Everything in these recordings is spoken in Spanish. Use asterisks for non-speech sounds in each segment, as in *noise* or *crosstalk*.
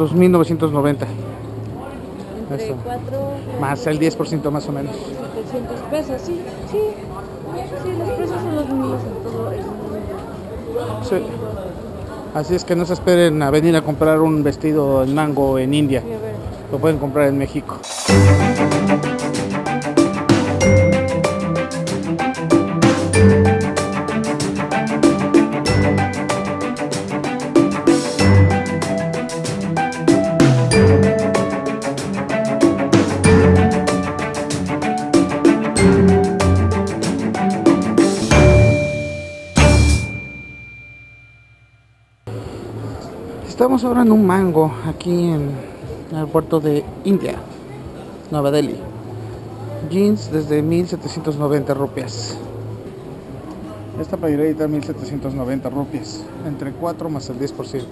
2.990. Entre Eso. 4 Más el 10% más o menos. 700 pesos, sí, sí. Sí, los precios son los mismos en todo el mundo. Sí. Así es que no se esperen a venir a comprar un vestido en mango en India. Lo pueden comprar en México. Estamos ahora en un mango aquí en el puerto de India, Nueva Delhi. Jeans desde 1790 rupias. Esta playerita 1790 rupias, entre 4 más el 10%.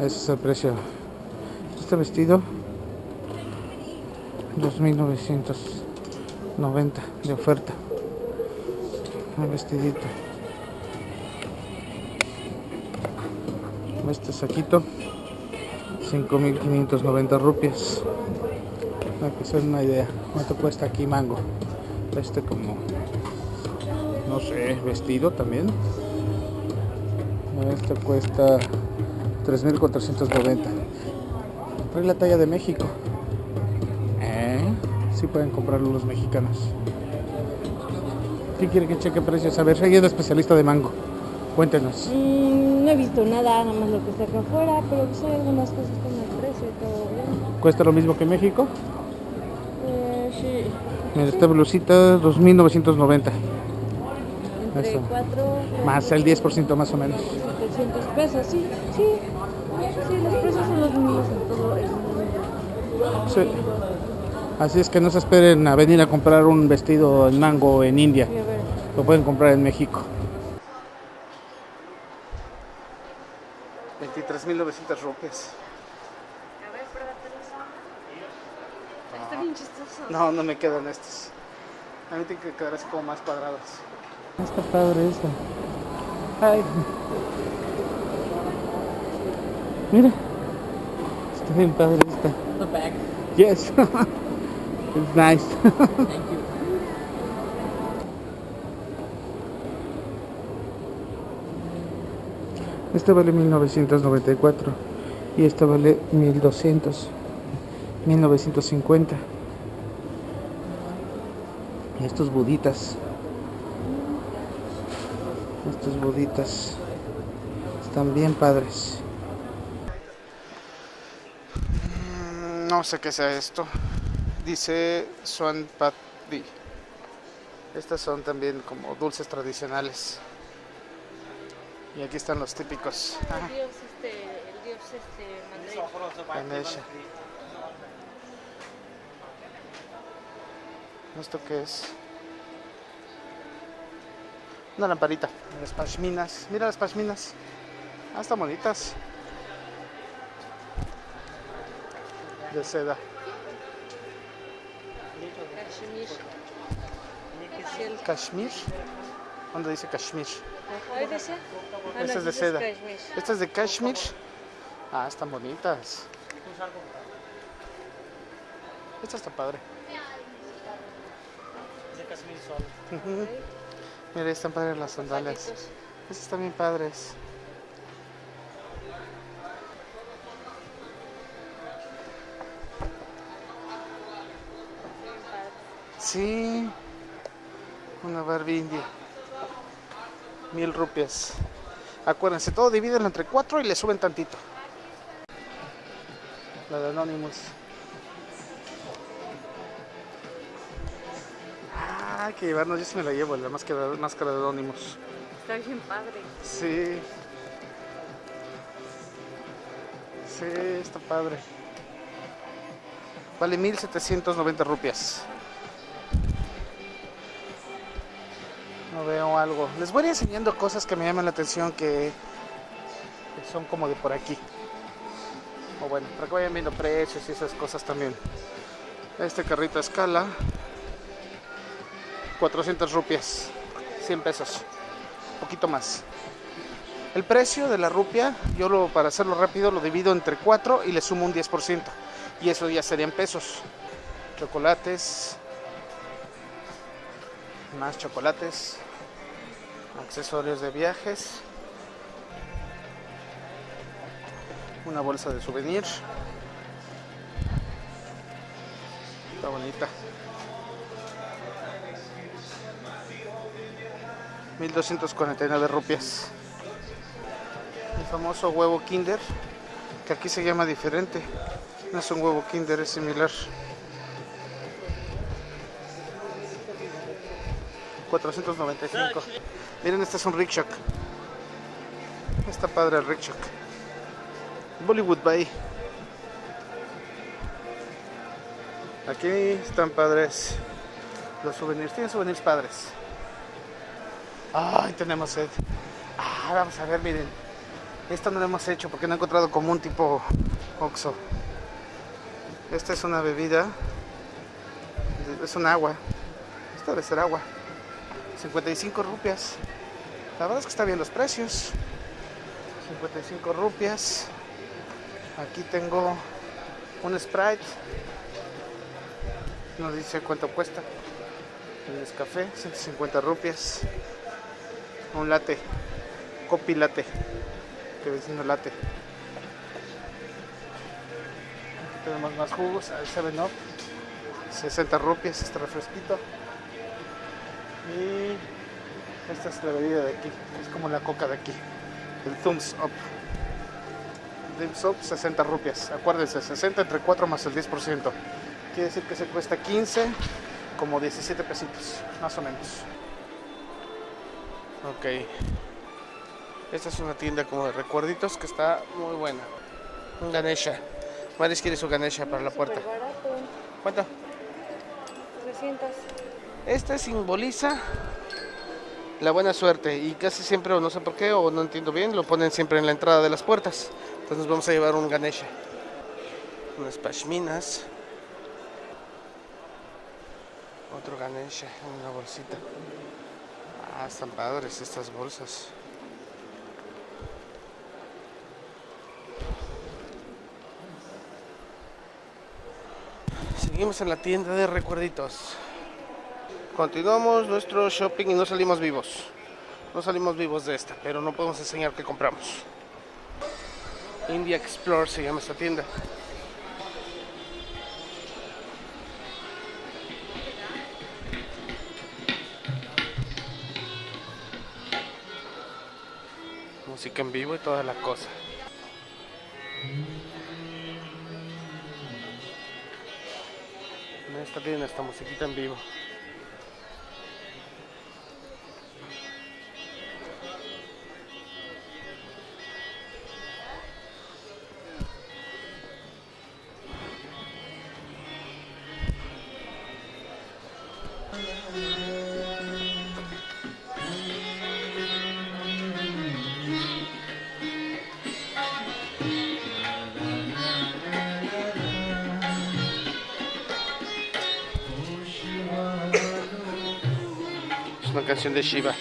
Ese es el precio. Este vestido 2990 de oferta. Un vestidito. Este saquito 5590 rupias. Para que se den una idea. ¿Cuánto cuesta aquí mango? Este como no sé, vestido también. Este cuesta 3490. Trae la talla de México. ¿Eh? Sí pueden comprarlo los mexicanos. ¿Qué quiere que cheque precios? A ver, es la especialista de mango. Cuéntenos. mm, no he visto nada, nada más lo que está acá afuera, pero pues hay algunas cosas con el precio y todo bien. ¿Cuesta lo mismo que México? Eh, sí. Mira, esta blusita 2990. Entre Eso. 4 Más el 10% más o menos. 700 pesos, sí, sí. Sí, los precios son los mismos en todo el mundo. Sí. Así es que no se esperen a venir a comprar un vestido en mango en India. Y a ver, Lo pueden comprar en México. 23.900 rupias. a ver, pruébatelos. Está bien chistoso. No, no me quedan estos. A mí tienen que quedar así como más cuadrados. Está padre esta. Ay. Mira. Está bien padre esta. The bag. Yes. *laughs* It's nice. Thank you. Esta vale 1994 y esta vale 1200. 1950. Y estos buditas. Estos buditas están bien padres. Mm, No sé qué sea esto. Dice Swan Patdi. Estas son también como dulces tradicionales. Y aquí están los típicos. Ah, El dios este, el dios este. Ganesha. ¿Esto qué es? Una lamparita. Las pashminas. Mira las pashminas. Ah, están bonitas. De seda. Kashmir. Kashmir. ¿Dónde dice Kashmir? Ah, no, Esta es de seda. Esta es de Kashmir. Ah, están bonitas. Esta está padre. Sol. Ujú. Mira, están padres las sandalias. Estas están bien padres. Sí. Una Barbie india. Mil rupias. Acuérdense, todo divídenlo entre cuatro y le suben tantito. La de Anonymous. Ah, hay que llevarnos, yo sí me la llevo, la máscara, máscara de Anonymous. Está bien padre. Sí. Sí, está padre. Vale 1790 rupias. Veo algo. Les voy a ir enseñando cosas que me llaman la atención que, son como de por aquí. O bueno, para que vayan viendo precios y esas cosas también. Este carrito a escala. 400 rupias. 100 pesos. poquito más. El precio de la rupia, yo lo, para hacerlo rápido lo divido entre 4 y le sumo un 10%. Y eso ya serían pesos. Chocolates. Más chocolates. Accesorios de viajes. Una bolsa de souvenir. Está bonita. 1249 rupias. El famoso huevo Kinder, que aquí se llama diferente. No es un huevo Kinder, es similar. 495. Miren, este es un rickshaw. Está padre el rickshaw. Bollywood Bay. Aquí están padres los souvenirs. Tienen souvenirs padres. Ay, tenemos sed. Ah, vamos a ver, miren. Esto no lo hemos hecho porque no he encontrado como un tipo Oxo. Esta es una bebida. Es un agua. Esta debe ser agua. 55 rupias. La verdad es que está bien los precios. 55 rupias. Aquí tengo un Sprite. No dice cuánto cuesta. El café, 150 rupias. Un latte. Copi latte. Que diciendo latte. Aquí tenemos más jugos. El 7-Up. 60 rupias este refresquito. Y esta es la bebida de aquí. Es como la coca de aquí. El Thumbs Up. Thumbs Up 60 rupias. Acuérdense, 60 entre 4 más el 10%. Quiere decir que se cuesta 15, como 17 pesitos, más o menos. Ok. Esta es una tienda como de recuerditos que está muy buena. Un Ganesha. Maris quiere su Ganesha para la puerta. ¿Cuánto? 300. Este simboliza la buena suerte y casi siempre, o no sé por qué, o no entiendo bien, lo ponen siempre en la entrada de las puertas. Entonces nos vamos a llevar un Ganesha. Unas pashminas. Otro Ganesha en una bolsita. Ah, están padres estas bolsas. Seguimos en la tienda de recuerditos. Continuamos nuestro shopping y no salimos vivos. No salimos vivos de esta, pero no podemos enseñar qué compramos. India Explore se llama esta tienda. Música en vivo y toda la cosa. En esta está musiquita en vivo. Una canción de Shiva.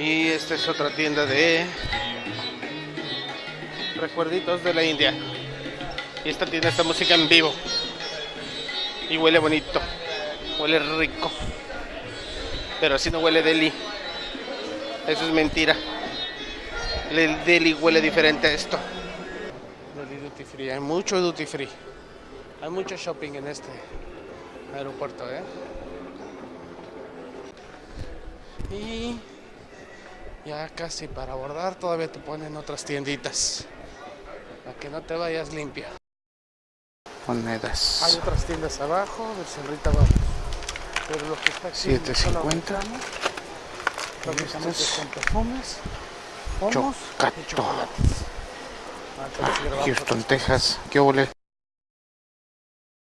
Y esta es otra tienda de recuerditos de la India. Y esta tienda está música en vivo. Y huele bonito. Huele rico. Pero así no huele Delhi. Eso es mentira. El Delhi huele diferente a esto. Duty Free. Hay mucho Duty Free. Hay mucho shopping en este aeropuerto, ¿eh? Y ya casi para abordar todavía te ponen otras tienditas. Para que no te vayas limpio. Monedas. Hay otras tiendas abajo, del Cerrita abajo. Pero lo que está aquí 7.50. Prácticamente Estos- son perfumes, pomos y chocolates. Ah, Ah, Houston, Texas. ¿Qué ole?